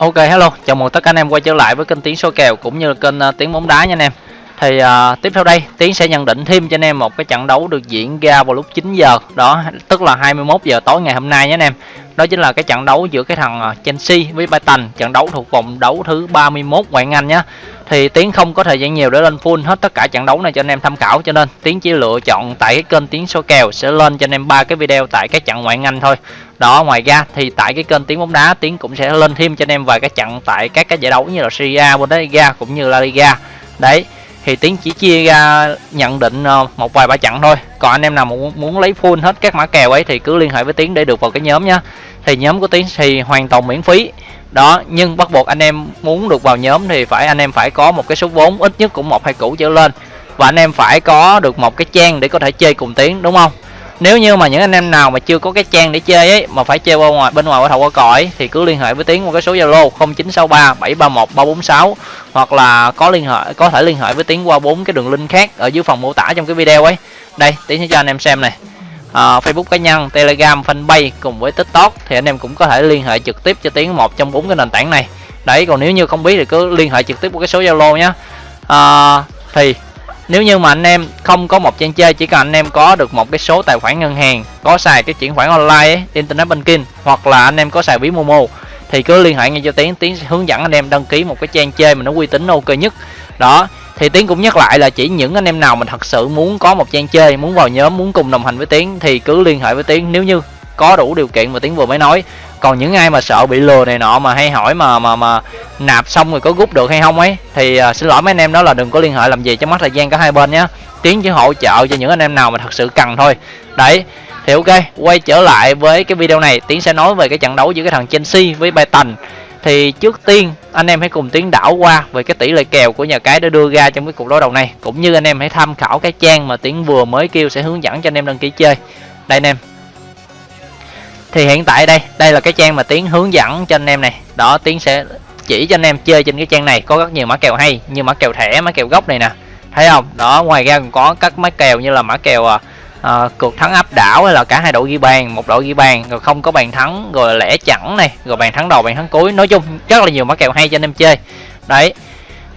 Ok hello, chào mừng tất cả anh em quay trở lại với kênh tiếng số kèo cũng như là kênh uh, Tiếng bóng đá nha anh em. Thì uh, tiếp theo đây Tiến sẽ nhận định thêm cho anh em một cái trận đấu được diễn ra vào lúc 9 giờ, đó tức là 21 giờ tối ngày hôm nay nhé anh em. Đó chính là cái trận đấu giữa cái thằng à, Chelsea với Brighton, trận đấu thuộc vòng đấu thứ 31 ngoại hạng Anh nhé thì tiến không có thời gian nhiều để lên full hết tất cả trận đấu này cho anh em tham khảo cho nên tiến chỉ lựa chọn tại cái kênh tiến số kèo sẽ lên cho anh em ba cái video tại các trận ngoại anh thôi. Đó ngoài ra thì tại cái kênh tiến bóng đá tiến cũng sẽ lên thêm cho anh em vài cái trận tại các cái giải đấu như là Serie A, Bundesliga cũng như La Liga. Đấy thì tiến chỉ chia ra nhận định ờ, một vài ba trận thôi. Còn anh em nào muốn muốn lấy full hết các mã kèo ấy thì cứ liên hệ với tiến để được vào cái nhóm nhá. Thì nhóm của tiến thì hoàn toàn miễn phí đó, nhưng bắt buộc anh em muốn được vào nhóm thì phải, anh em phải có một cái số vốn, ít nhất cũng một, hai củ trở lên. Và anh em phải có được một cái trang để có thể chơi cùng tiếng, đúng không? Nếu như mà những anh em nào mà chưa có cái trang để chơi ấy, mà phải chơi bên ngoài bên ngoài qua thầu qua cõi thì cứ liên hệ với tiến qua cái số zalo 0963 731 346 hoặc là có liên hệ, có thể liên hệ với tiến qua bốn cái đường link khác ở dưới phần mô tả trong cái video ấy. Đây, tiến sẽ cho anh em xem này uh, Facebook cá nhân, Telegram, Fanpage cùng với TikTok thì anh em cũng có thể liên hệ trực tiếp cho Tiến một trong bốn cái nền tảng này. Đấy, còn nếu như không biết thì cứ liên hệ trực tiếp qua cái số Zalo nhé. Uh, ờ, thì nếu như mà anh em không có một trang chơi chỉ cần anh em có được một cái số tài khoản ngân hàng có xài cái chuyển khoản online ấy, internet banking hoặc là anh em có xài ví momo thì cứ liên hệ ngay cho tiến tiến hướng dẫn anh em đăng ký một cái trang chơi mà nó uy tín ok nhất đó thì tiến cũng nhắc lại là chỉ những anh em nào mình thật sự muốn có một trang chơi muốn vào nhóm muốn cùng đồng hành với tiến thì cứ liên hệ với tiến. Nếu như có đủ điều kiện mà tiến vừa mới nói. Còn những ai mà sợ bị lừa này nọ mà hay hỏi mà mà mà nạp xong rồi có rút được hay không ấy thì uh, xin lỗi mấy anh em đó là đừng có liên hệ làm gì cho mất thời gian cả hai bên nhé tiến chỉ hỗ trợ cho những anh em nào mà thật sự cần thôi. Đấy thì ok quay trở lại với cái video này. Tiến sẽ nói về cái trận đấu giữa cái thằng chelsea với brighton thì trước tiên, anh em hãy cùng tiến đảo qua về cái tỷ lệ kèo của nhà cái đã đưa ra trong cái cuộc đối đầu này. Cũng như anh em hãy tham khảo cái trang mà tiến vừa mới kêu sẽ hướng dẫn cho anh em đăng ký chơi. Đây anh em. Thì hiện tại đây đây là cái trang mà tiến hướng dẫn cho anh em này. Đó, tiến sẽ chỉ cho anh em chơi trên cái trang này. Có rất nhiều mã kèo hay, như mã kèo thẻ, mã kèo gốc này nè. Thấy không? Đó, ngoài ra còn có các mã kèo như là mã kèo à, à, cuộc thắng áp đảo hay là cả hai đội ghi bàn một đội ghi bàn rồi không có bàn thắng rồi lẻ chẳng này rồi bàn thắng đầu bàn thắng cuối. Nói chung rất là nhiều mã kèo hay cho anh em chơi. Đấy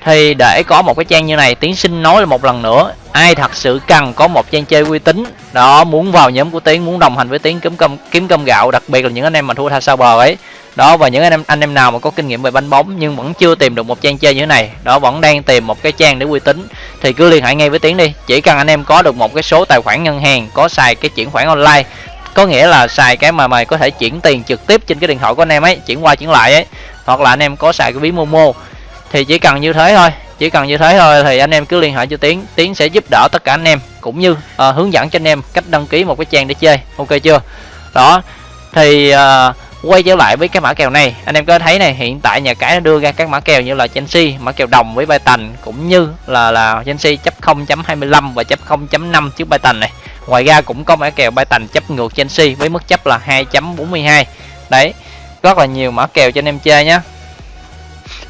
thì để có một cái trang như này tiến sinh nói là một lần nữa ai thật sự cần có một trang chơi uy tín? Đó muốn vào nhóm của tiến muốn đồng hành với tiến kiếm cơm kiếm cơm gạo đặc biệt là những anh em mà thua tha sao bờ ấy đó và những anh em anh em nào mà có kinh nghiệm về bánh bóng nhưng vẫn chưa tìm được một trang chơi như thế này đó vẫn đang tìm một cái trang để uy tín thì cứ liên hệ ngay với tiến đi. Chỉ cần anh em có được một cái số tài khoản ngân hàng có xài cái chuyển khoản online có nghĩa là xài cái mà mày có thể chuyển tiền trực tiếp trên cái điện thoại của anh em ấy chuyển qua chuyển lại ấy hoặc là anh em có xài cái ví momo thì chỉ cần như thế thôi chỉ cần như thế thôi thì anh em cứ liên hệ cho tiến tiến sẽ giúp đỡ tất cả anh em cũng như uh, hướng dẫn cho anh em cách đăng ký một cái trang để chơi. Ok chưa? Đó thì uh, quay trở lại với cái mã kèo này. Anh em có thấy này hiện tại nhà cái nó đưa ra các mã kèo như là Chelsea mã kèo đồng với Brighton cũng như là là Chelsea chấp 0.25 và chấp 0.5 trước Brighton này. Ngoài ra cũng có mã kèo Brighton chấp ngược Chelsea với mức chấp là 2.42 đấy rất là nhiều mã kèo cho anh em chơi nhé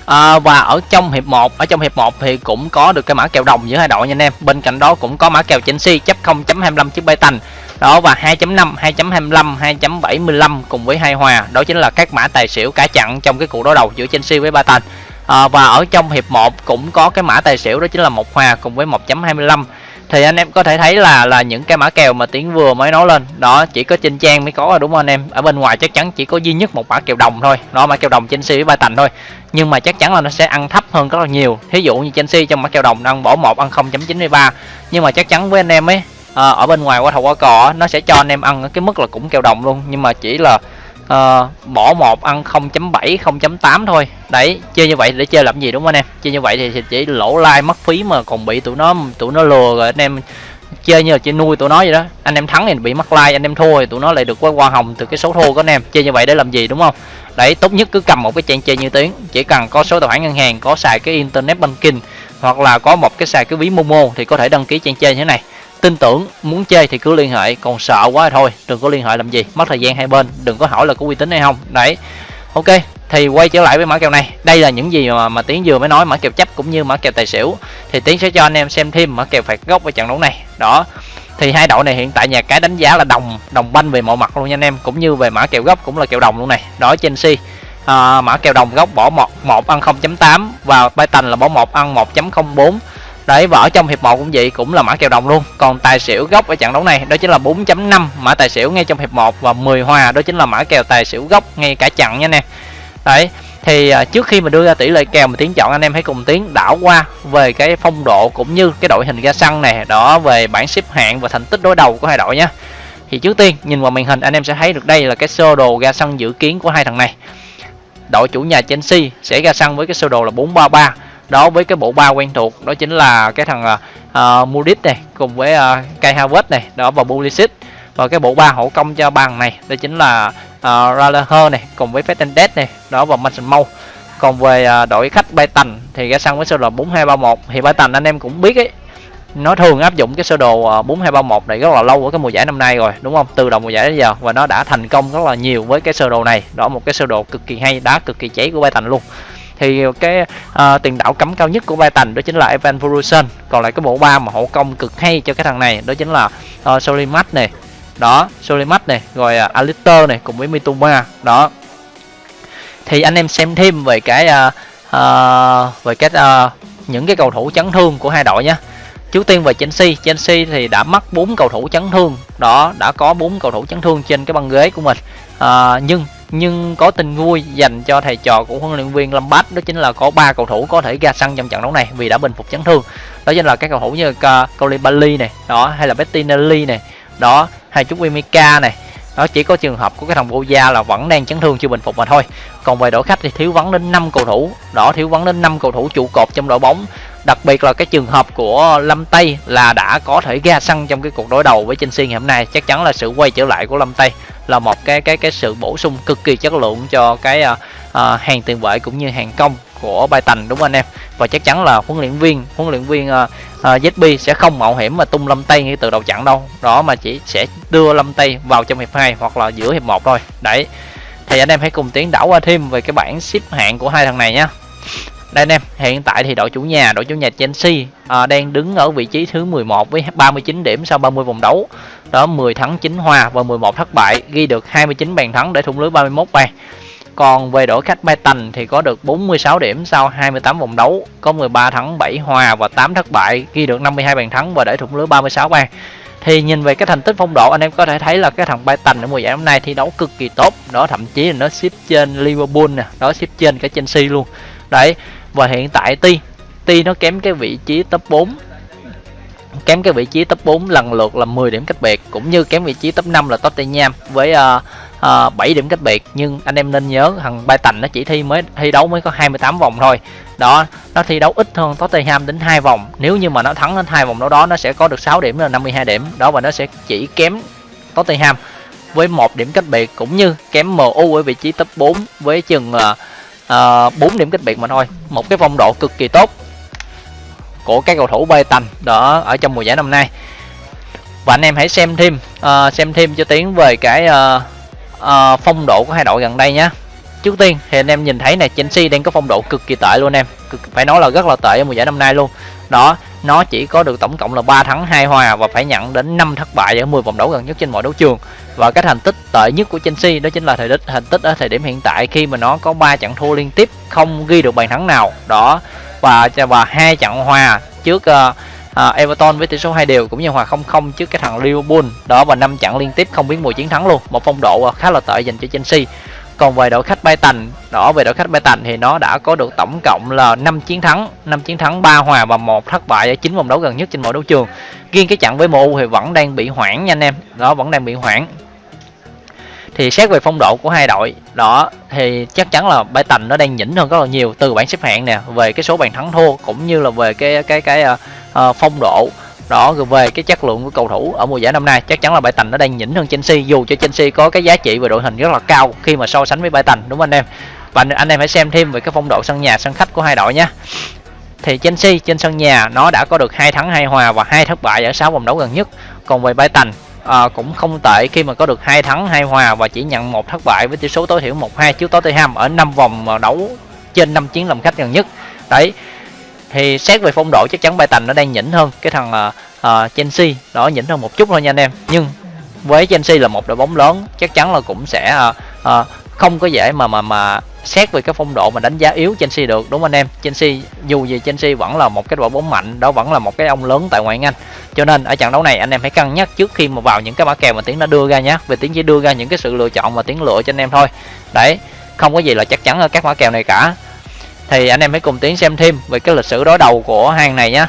à, và ở trong hiệp 1 ở trong hiệp 1 thì cũng có được cái mã kèo đồng giữa hai đội nha anh em. Bên cạnh đó cũng có mã kèo Chelsea chấp 0.25 trước Brighton đó và 2.5 2.25 2.75 cùng với hai hòa. Đó chính là các mã tài xỉu cả chặn trong cái cuộc đối đầu giữa Chelsea với Brighton à, và ở trong hiệp 1 cũng có cái mã tài xỉu đó chính là một hòa cùng với 1.25 thì anh em có thể thấy là là những cái mã kèo mà tiến vừa mới nói lên. Đó chỉ có trên trang mới có rồi đúng không anh em? Ở bên ngoài chắc chắn chỉ có duy nhất một mã kèo đồng thôi. Đó mã kèo đồng Chelsea với ba tành thôi. Nhưng mà chắc chắn là nó sẽ ăn thấp hơn rất là nhiều. Thí dụ như Chelsea trong mã kèo đồng đang bỏ một ăn 0.93 nhưng mà chắc chắn với anh em ấy à, ở bên ngoài qua thầu qua cò nó sẽ cho anh em ăn cái mức là cũng kèo đồng luôn. Nhưng mà chỉ là à, bỏ một ăn 0.7 0.8 thôi. Đấy chơi như vậy để chơi làm gì đúng không anh em? Chơi như vậy thì, thì chỉ lỗ like mất phí mà còn bị tụi nó tụi nó lừa rồi anh em chơi như là chơi nuôi tụi nó vậy đó. Anh em thắng thì bị mất like anh em thua thì tụi nó lại được cái hoa hồng từ cái số thua của anh em. Chơi như vậy để làm gì đúng không? Đấy tốt nhất cứ cầm một cái trang chơi như tiếng. Chỉ cần có số tài khoản ngân hàng có xài cái internet banking hoặc là có một cái xài cái ví momo thì có thể đăng ký trang chơi như thế này tin tưởng muốn chơi thì cứ liên hệ còn sợ quá thôi đừng có liên hệ làm gì mất thời gian hai bên đừng có hỏi là có uy tín hay không. Đấy ok thì quay trở lại với mã kèo này. Đây là những gì mà, mà tiến vừa mới nói mã kèo chấp cũng như mã kèo tài xỉu. Thì tiến sẽ cho anh em xem thêm mã kèo phạt góc ở trận đấu này. Đó thì hai đội này hiện tại nhà cái đánh giá là đồng đồng banh về mọi mặt luôn nha anh em cũng như về mã kèo gốc cũng là kèo đồng luôn này. Đó Chelsea à, mã kèo đồng góc bỏ một một ăn 0.8 và Python là bỏ một ăn 1.04 đấy và ở trong hiệp 1 cũng vậy, cũng là mã kèo đồng luôn. Còn tài xỉu gốc ở trận đấu này, đó chính là 4.5 mã tài xỉu ngay trong hiệp 1 và 10 hòa, đó chính là mã kèo tài xỉu gốc ngay cả chặn nha nè. Đấy, thì à, trước khi mà đưa ra tỷ lệ kèo mà tiến chọn anh em hãy cùng tiến đảo qua về cái phong độ cũng như cái đội hình ra sân này đó về bảng xếp hạng và thành tích đối đầu của hai đội nhé thì trước tiên, nhìn vào màn hình, anh em sẽ thấy được đây là cái sơ đồ ra sân dự kiến của hai thằng này. Đội chủ nhà Chelsea sẽ ra sân với cái sơ đồ là 433 đó với cái bộ ba quen thuộc đó chính là cái thằng uh, Mudit này cùng với uh, Kai Havertz này đó và Pulisic. Và cái bộ ba hậu công cho bằng này đó chính là uh, Raleigh này cùng với Fernandes này đó và Mason Mount. Còn về uh, đội khách Brighton thì ra sân với sơ đồ 4231 thì Brighton anh em cũng biết ấy. Nó thường áp dụng cái sơ đồ 4231 này rất là lâu ở cái mùa giải năm nay rồi đúng không? Từ đầu mùa giải đến giờ và nó đã thành công rất là nhiều với cái sơ đồ này. Đó một cái sơ đồ cực kỳ hay đá cực kỳ cháy của Brighton luôn thì cái uh, tiền đạo cấm cao nhất của Brighton đó chính là Evan Ferguson còn lại cái bộ ba mà hậu công cực hay cho cái thằng này đó chính là ờ, uh, Solimat này. Đó Solimat này rồi uh, Alistair này cùng với Mitoma đó. Thì anh em xem thêm về cái uh, uh, về cái uh, những cái cầu thủ chấn thương của hai đội nhé trước tiên về Chelsea. Chelsea thì đã mất bốn cầu thủ chấn thương. Đó đã có bốn cầu thủ chấn thương trên cái băng ghế của mình. À, nhưng nhưng có tin vui dành cho thầy trò của huấn luyện viên Lampard, đó chính là có ba cầu thủ có thể ra sân trong trận đấu này vì đã bình phục chấn thương. Đó chính là các cầu thủ như Koulibaly này, đó, hay là Bettinelli này, đó hay chút Wimika này. Đó, chỉ có trường hợp của cái thằng Boja là vẫn đang chấn thương chưa bình phục mà thôi. Còn về đội khách thì thiếu vắng đến 5 cầu thủ. Đó, thiếu vắng đến 5 cầu thủ trụ cột trong đội bóng đặc biệt là cái trường hợp của Lâm Tây là đã có thể ra sân trong cái cuộc đối đầu với Chelsea ngày hôm nay. Chắc chắn là sự quay trở lại của Lâm Tây là một cái cái cái sự bổ sung cực kỳ chất lượng cho cái uh, uh, hàng tiền vệ cũng như hàng công của Brighton đúng không anh em? Và chắc chắn là huấn luyện viên huấn luyện viên uh, uh, ZB sẽ không mạo hiểm mà tung Lâm Tây ngay từ đầu trận đâu. Đó mà chỉ sẽ đưa Lâm Tây vào trong hiệp 2 hoặc là giữa hiệp 1 thôi. Đấy thì anh em hãy cùng tiến đảo qua thêm về cái bảng xếp hạng của hai thằng này nhé đây anh em hiện tại thì đội chủ nhà đội chủ nhà Chelsea à, đang đứng ở vị trí thứ 11 với 39 điểm sau 30 vòng đấu. Đó 10 thắng 9 hòa và 11 thất bại ghi được 29 bàn thắng để thủng lưới 31 bàn. Còn về đội khách Brighton thì có được 46 điểm sau 28 vòng đấu có 13 thắng 7 hòa và 8 thất bại ghi được 52 bàn thắng và để thủng lưới 36 bàn. Thì nhìn về cái thành tích phong độ anh em có thể thấy là cái thằng Brighton ở mùa giải năm nay thi đấu cực kỳ tốt. Đó thậm chí là nó xếp trên Liverpool nè đó xếp trên cả Chelsea luôn. Đấy và hiện tại Ti Ti nó kém cái vị trí top 4 kém cái vị trí top 4 lần lượt là 10 điểm cách biệt cũng như kém vị trí top 5 là Tottenham với uh, uh, 7 điểm cách biệt. Nhưng anh em nên nhớ thằng Brighton nó chỉ thi mới thi đấu mới có 28 vòng thôi. Đó nó thi đấu ít hơn Tottenham đến hai vòng. Nếu như mà nó thắng đến hai vòng đó đó nó sẽ có được 6 điểm là 52 điểm. Đó và nó sẽ chỉ kém Tottenham với một điểm cách biệt cũng như kém MU ở vị trí top 4 với chừng uh, Ờ, bốn 4 điểm cách biệt mà thôi. Một cái phong độ cực kỳ tốt của các cầu thủ bay tành đó ở trong mùa giải năm nay. Và anh em hãy xem thêm uh, xem thêm cho tiến về cái uh, uh, phong độ của hai đội gần đây nhé trước tiên thì anh em nhìn thấy này Chelsea đang có phong độ cực kỳ tệ luôn em. Cực, phải nói là rất là tệ ở mùa giải năm nay luôn. Đó nó chỉ có được tổng cộng là 3 thắng 2 hòa và phải nhận đến 5 thất bại ở 10 vòng đấu gần nhất trên mọi đấu trường. Và cái thành tích tệ nhất của Chelsea đó chính là thời tích thành tích ở thời điểm hiện tại khi mà nó có 3 trận thua liên tiếp không ghi được bàn thắng nào. Đó và và hai trận hòa trước uh, uh, Everton với tỷ số hai đều cũng như hòa 0-0 trước cái thằng Liverpool. Đó và năm trận liên tiếp không biến mùi chiến thắng luôn. Một phong độ ờ, khá là tệ dành cho Chelsea còn về đội khách Brighton đó về đội khách Brighton thì nó đã có được tổng cộng là 5 chiến thắng 5 chiến thắng 3 hòa và một thất bại ở chín vòng đấu gần nhất trên mọi đấu trường. Riêng cái trận với MU thì vẫn đang bị hoãn nha anh em. Đó vẫn đang bị hoãn. Thì xét về phong độ của hai đội đó thì chắc chắn là Brighton nó đang nhỉnh hơn rất là nhiều từ bảng xếp hạng nè về cái số bàn thắng thua cũng như là về cái cái cái uh, phong độ đó rồi về cái chất lượng của cầu thủ ở mùa giải năm nay chắc chắn là Brighton nó đang nhỉnh hơn Chelsea. Dù cho Chelsea có cái giá trị về đội hình rất là cao khi mà so sánh với Brighton đúng không anh em? Và anh em hãy xem thêm về cái phong độ sân nhà sân khách của hai đội nhé. Thì Chelsea trên sân nhà nó đã có được hai thắng hai hòa và hai thất bại ở 6 vòng đấu gần nhất. Còn về Brighton à, cũng không tệ khi mà có được hai thắng hai hòa và chỉ nhận một thất bại với tỷ số tối thiểu 1-2 trước Tottenham ở 5 vòng đấu trên 5 chiến làm khách gần nhất. Đấy thì xét về phong độ chắc chắn Brighton nó đang nhỉnh hơn cái thằng uh, uh, Chelsea đó nhỉnh hơn một chút thôi nha anh em. Nhưng với Chelsea là một đội bóng lớn chắc chắn là cũng sẽ uh, uh, không có dễ mà mà mà xét về cái phong độ mà đánh giá yếu Chelsea được đúng không anh em? Chelsea dù gì Chelsea vẫn là một cái đội bóng mạnh đó vẫn là một cái ông lớn tại ngoại hạng Anh. Cho nên ở trận đấu này anh em hãy cân nhắc trước khi mà vào những cái mã kèo mà tiến đã đưa ra nhé vì tiến chỉ đưa ra những cái sự lựa chọn mà tiến lựa cho anh em thôi. Đấy không có gì là chắc chắn ở các mã kèo này cả thì anh em hãy cùng tiến xem thêm về cái lịch sử đối đầu của hàng này nhé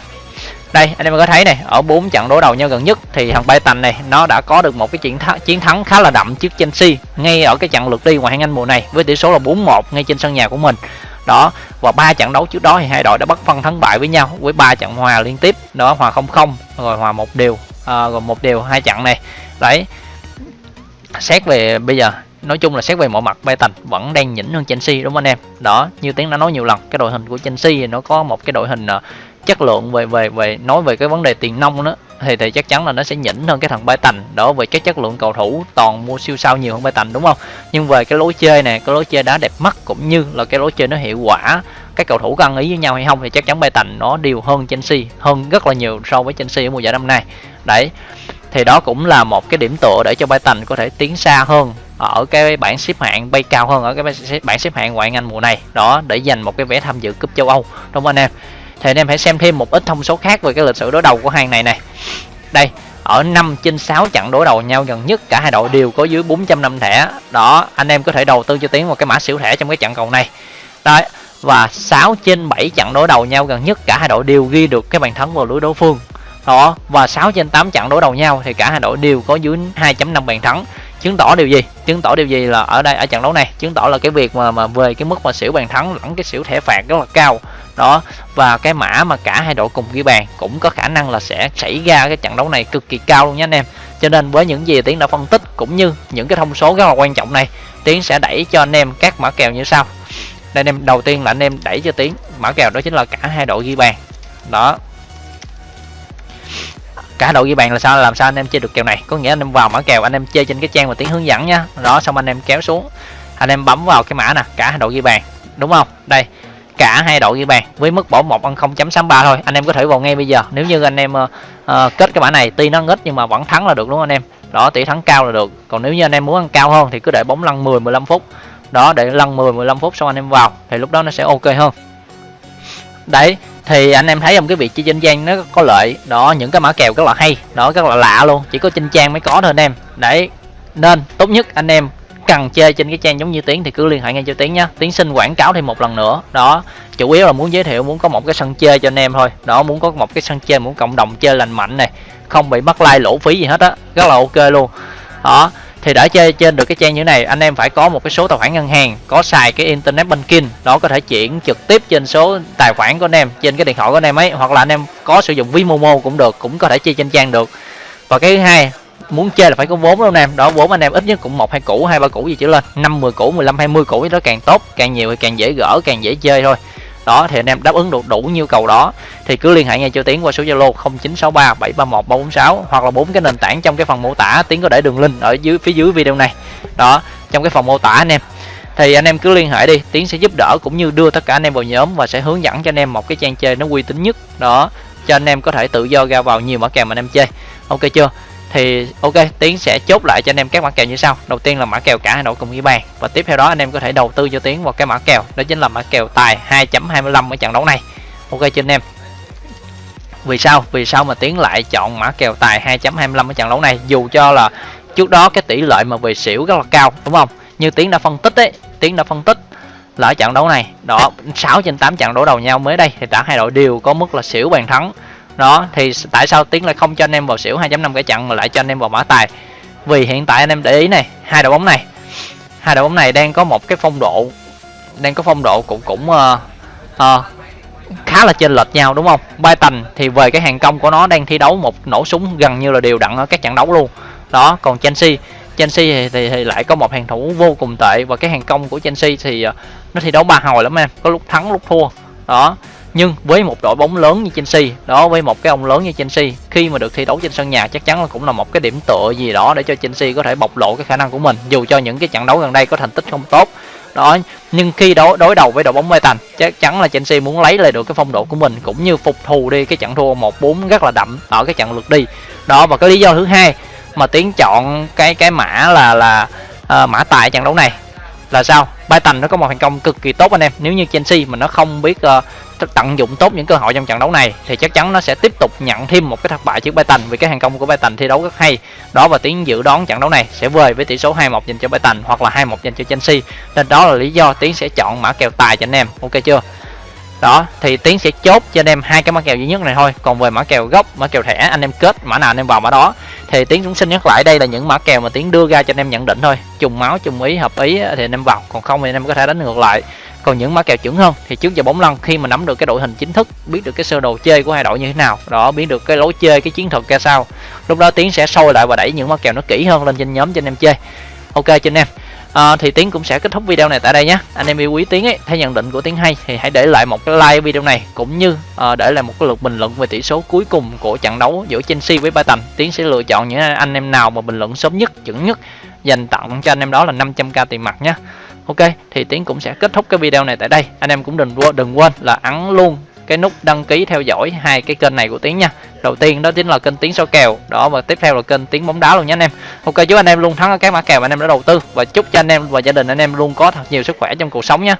đây anh em có thấy này ở bốn trận đối đầu nhau gần nhất thì thằng Bayern này nó đã có được một cái chiến thắng chiến thắng khá là đậm trước Chelsea ngay ở cái trận lượt đi ngoại hạng Anh mùa này với tỷ số là 4-1 ngay trên sân nhà của mình. Đó và ba trận đấu trước đó thì hai đội đã bất phân thắng bại với nhau với ba trận hòa liên tiếp đó hòa không không rồi hòa một điều à, rồi một điều hai trận này. Đấy xét về bây giờ nói chung là xét về mọi mặt Brighton vẫn đang nhỉnh hơn Chelsea đúng không anh em? Đó như tiếng đã nói nhiều lần cái đội hình của Chelsea thì nó có một cái đội hình uh, chất lượng về về về nói về cái vấn đề tiền nông đó thì thì chắc chắn là nó sẽ nhỉnh hơn cái thằng Bay đó về cái chất lượng cầu thủ toàn mua siêu sao nhiều hơn Bay đúng không? Nhưng về cái lối chơi này cái lối chơi đá đẹp mắt cũng như là cái lối chơi nó hiệu quả các cầu thủ có ăn ý với nhau hay không thì chắc chắn Bay nó đều hơn Chelsea hơn rất là nhiều so với Chelsea ở mùa giải năm nay. Đấy thì đó cũng là một cái điểm tựa để cho Bay có thể tiến xa hơn ở cái bảng xếp hạng bay cao hơn ở cái bảng xếp hạng ngoại Anh mùa này. Đó, để giành một cái vé tham dự cúp châu Âu. Đúng không anh em? Thì anh em hãy xem thêm một ít thông số khác về cái lịch sử đối đầu của hàng này này. Đây, ở 5 trên 6 trận đối đầu nhau gần nhất, cả hai đội đều có dưới 400 năm thẻ. Đó, anh em có thể đầu tư cho tiến vào cái mã xỉu thẻ trong cái trận cầu này. Đấy và 6 trên 7 trận đối đầu nhau gần nhất, cả hai đội đều ghi được cái bàn thắng vào lưới đối phương. Đó, và 6 trên 8 trận đối đầu nhau thì cả hai đội đều có dưới 2.5 bàn thắng chứng tỏ điều gì? Chứng tỏ điều gì là ở đây, ở trận đấu này? Chứng tỏ là cái việc mà mà về cái mức mà xỉu bàn thắng lẫn cái xỉu thẻ phạt rất là cao. Đó, và cái mã mà cả hai đội cùng ghi bàn cũng có khả năng là sẽ xảy ra cái trận đấu này cực kỳ cao luôn nhé anh em. Cho nên với những gì tiến đã phân tích cũng như những cái thông số rất là quan trọng này, tiến sẽ đẩy cho anh em các mã kèo như sau. Đây anh em, đầu tiên là anh em đẩy cho tiến, mã kèo đó chính là cả hai đội ghi bàn. Đó cả đội ghi bàn là sao? Làm sao anh em chơi được kèo này? Có nghĩa anh em vào mã kèo anh em chơi trên cái trang mà tiến hướng dẫn nhá đó xong anh em kéo xuống. Anh em bấm vào cái mã nè cả hai đội ghi bàn. Đúng không? Đây cả hai đội ghi bàn. Với mức bỏ một ăn 0.63 thôi. Anh em có thể vào ngay bây giờ. Nếu như anh em uh, uh, kết cái mã này tuy nó ít nhưng mà vẫn thắng là được đúng không anh em? Đó tỷ thắng cao là được. Còn nếu như anh em muốn ăn cao hơn thì cứ để bóng lăn 10 15 phút. Đó để lăn 10 15 phút xong anh em vào thì lúc đó nó sẽ ok hơn. Đấy thì anh em thấy trong cái việc chơi trên trang nó có lợi. Đó, những cái mã kèo rất là hay. Đó, rất là lạ luôn. Chỉ có trên trang mới có thôi anh em. Đấy, nên tốt nhất anh em cần chơi trên cái trang giống như tiến thì cứ liên hệ ngay cho tiến nhé tiến xin quảng cáo thêm một lần nữa. Đó, chủ yếu là muốn giới thiệu, muốn có một cái sân chơi cho anh em thôi. Đó, muốn có một cái sân chơi, muốn cộng đồng chơi lành mạnh này. Không bị mất like, lỗ phí gì hết á. Rất là ok luôn. Đó thì để chơi trên được cái trang như này, anh em phải có một cái số tài khoản ngân hàng, có xài cái internet banking, đó có thể chuyển trực tiếp trên số tài khoản của anh em, trên cái điện thoại của anh em ấy, hoặc là anh em có sử dụng ví momo cũng được, cũng có thể chơi trên trang được. Và cái thứ hai, muốn chơi là phải có vốn luôn anh em, đó vốn anh em ít nhất cũng một, hai củ, hai, ba củ gì trở lên, năm, mười củ 15 20 củ đó càng tốt, càng nhiều thì càng dễ gỡ, càng dễ chơi thôi đó, thì anh em đáp ứng được đủ nhu cầu đó, thì cứ liên hệ ngay cho tiến qua số zalo 0963 731 346 hoặc là bốn cái nền tảng trong cái phần mô tả. Tiến có để đường link ở dưới, phía dưới video này. Đó, trong cái phần mô tả anh em. Thì anh em cứ liên hệ đi, tiến sẽ giúp đỡ cũng như đưa tất cả anh em vào nhóm và sẽ hướng dẫn cho anh em một cái trang chơi nó uy tín nhất. Đó, cho anh em có thể tự do ra vào nhiều mã kèo mà anh em chơi. Ok chưa? Thì ok, tiến sẽ chốt lại cho anh em các mã kèo như sau. Đầu tiên là mã kèo cả hai đội cùng ghi bàn. Và tiếp theo đó, anh em có thể đầu tư cho tiến vào cái mã kèo. Đó chính là mã kèo tài 2.25 ở trận đấu này. Ok cho anh em. Vì sao? Vì sao mà tiến lại chọn mã kèo tài 2.25 ở trận đấu này? Dù cho là trước đó cái tỷ lệ mà về xỉu rất là cao, đúng không? Như tiến đã phân tích đấy tiến đã phân tích là ở trận đấu này, đó 6 trên 8 trận đấu đầu nhau mới đây, thì cả hai đội đều có mức là xỉu bàn thắng đó thì tại sao tiến lại không cho anh em vào xỉu 2.5 cái chặn mà lại cho anh em vào mã tài? Vì hiện tại anh em để ý này hai đội bóng này. Hai đội bóng này đang có một cái phong độ đang có phong độ cũng cũng uh, uh, khá là chênh lệch nhau đúng không? Brighton thì về cái hàng công của nó đang thi đấu một nổ súng gần như là đều đặn ở các trận đấu luôn. Đó còn Chelsea Chelsea thì, thì, thì lại có một hàng thủ vô cùng tệ và cái hàng công của Chelsea thì uh, nó thi đấu ba hồi lắm em có lúc thắng lúc thua. Đó nhưng với một đội bóng lớn như Chelsea đó với một cái ông lớn như Chelsea khi mà được thi đấu trên sân nhà chắc chắn là cũng là một cái điểm tựa gì đó để cho Chelsea có thể bộc lộ cái khả năng của mình dù cho những cái trận đấu gần đây có thành tích không tốt. Đó nhưng khi đối đối đầu với đội bóng Bayern chắc chắn là Chelsea muốn lấy lại được cái phong độ của mình cũng như phục thù đi cái trận thua 1-4 rất là đậm ở cái trận lượt đi. Đó và cái lý do thứ hai mà tiến chọn cái cái mã là là uh, mã tài trận đấu này là sao? Brighton nó có một thành công cực kỳ tốt anh em. Nếu như Chelsea mà nó không biết uh, tận dụng tốt những cơ hội trong trận đấu này, thì chắc chắn nó sẽ tiếp tục nhận thêm một cái thất bại trước Brighton vì cái hàng công của Brighton thi đấu rất hay. Đó và tiến dự đoán trận đấu này sẽ về với tỷ số 2-1 dành cho Brighton hoặc là 2-1 dành cho Chelsea. Nên đó là lý do tiến sẽ chọn mã kèo tài cho anh em. Ok chưa? Đó, thì tiến sẽ chốt cho anh em hai cái mã kèo duy nhất này thôi. Còn về mã kèo gốc, mã kèo thẻ, anh em kết mã nào anh em vào mã đó. Thì tiến cũng xin nhắc lại, đây là những mã kèo mà tiến đưa ra cho anh em nhận định thôi. Trùng máu, trùng ý, hợp ý thì anh em vào. Còn không thì anh em có thể đánh ngược lại còn những mã kèo chuẩn hơn thì trước giờ bóng lăn khi mà nắm được cái đội hình chính thức biết được cái sơ đồ chơi của hai đội như thế nào đó biết được cái lối chơi cái chiến thuật ra sao lúc đó tiến sẽ sôi lại và đẩy những mã kèo nó kỹ hơn lên trên nhóm cho anh em chơi. Ok cho anh em. À, thì tiến cũng sẽ kết thúc video này tại đây nhé. Anh em yêu quý tiến ấy thấy nhận định của tiến hay thì hãy để lại một cái like video này cũng như à, để lại một cái lượt bình luận về tỷ số cuối cùng của trận đấu giữa Chelsea với Brighton. Tiến sẽ lựa chọn những anh em nào mà bình luận sớm nhất chuẩn nhất dành tặng cho anh em đó là 500k tiền mặt nhé ok, thì tiến cũng sẽ kết thúc cái video này tại đây. Anh em cũng đừng đừng quên là ấn luôn cái nút đăng ký theo dõi hai cái kênh này của tiến nha. Đầu tiên đó chính là kênh tiến số kèo, đó, và tiếp theo là kênh tiến bóng đá luôn nhé anh em. Ok, chúc anh em luôn thắng ở các mã kèo mà anh em đã đầu tư, và chúc cho anh em và gia đình anh em luôn có thật nhiều sức khỏe trong cuộc sống nha.